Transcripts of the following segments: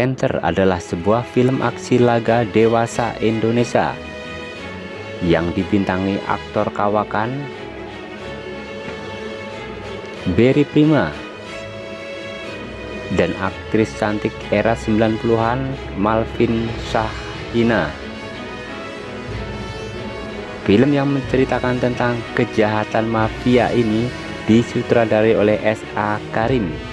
Panther adalah sebuah film aksi laga dewasa Indonesia yang dibintangi aktor kawakan Berry Prima dan aktris cantik era 90-an Malvin Shahina. Film yang menceritakan tentang kejahatan mafia ini disutradarai oleh S.A. Karim.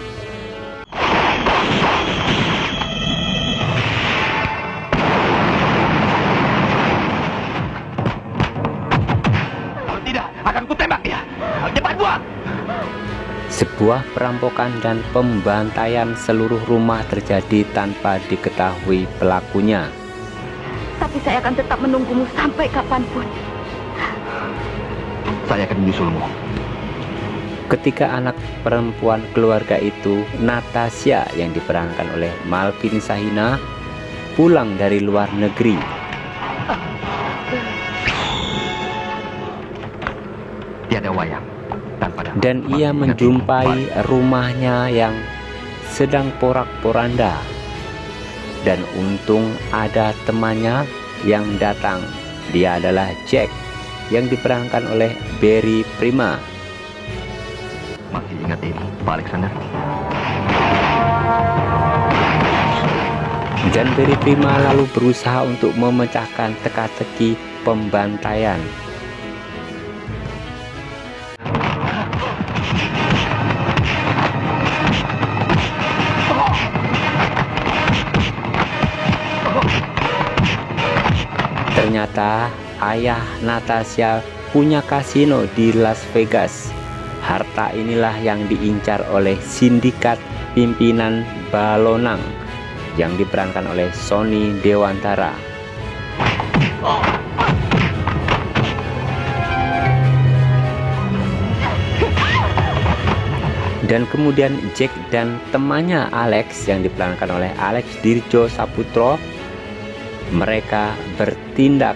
Sebuah perampokan dan pembantaian seluruh rumah terjadi tanpa diketahui pelakunya. Tapi saya akan tetap menunggumu sampai kapan pun. Saya akan menyusulmu. Ketika anak perempuan keluarga itu, Natasha yang diperankan oleh Malvin Sahina, pulang dari luar negeri. Tiada wayang dan ia menjumpai rumahnya yang sedang porak-poranda. Dan untung ada temannya yang datang. Dia adalah Jack yang diperankan oleh Barry Prima. Masih ingat ini Pak Alexander? Dan Barry Prima lalu berusaha untuk memecahkan teka-teki pembantaian Ternyata ayah Natasha punya kasino di Las Vegas. Harta inilah yang diincar oleh sindikat pimpinan Balonang yang diperankan oleh Sony Dewantara. Dan kemudian Jack dan temannya Alex yang diperankan oleh Alex Dirjo Saputro mereka bertindak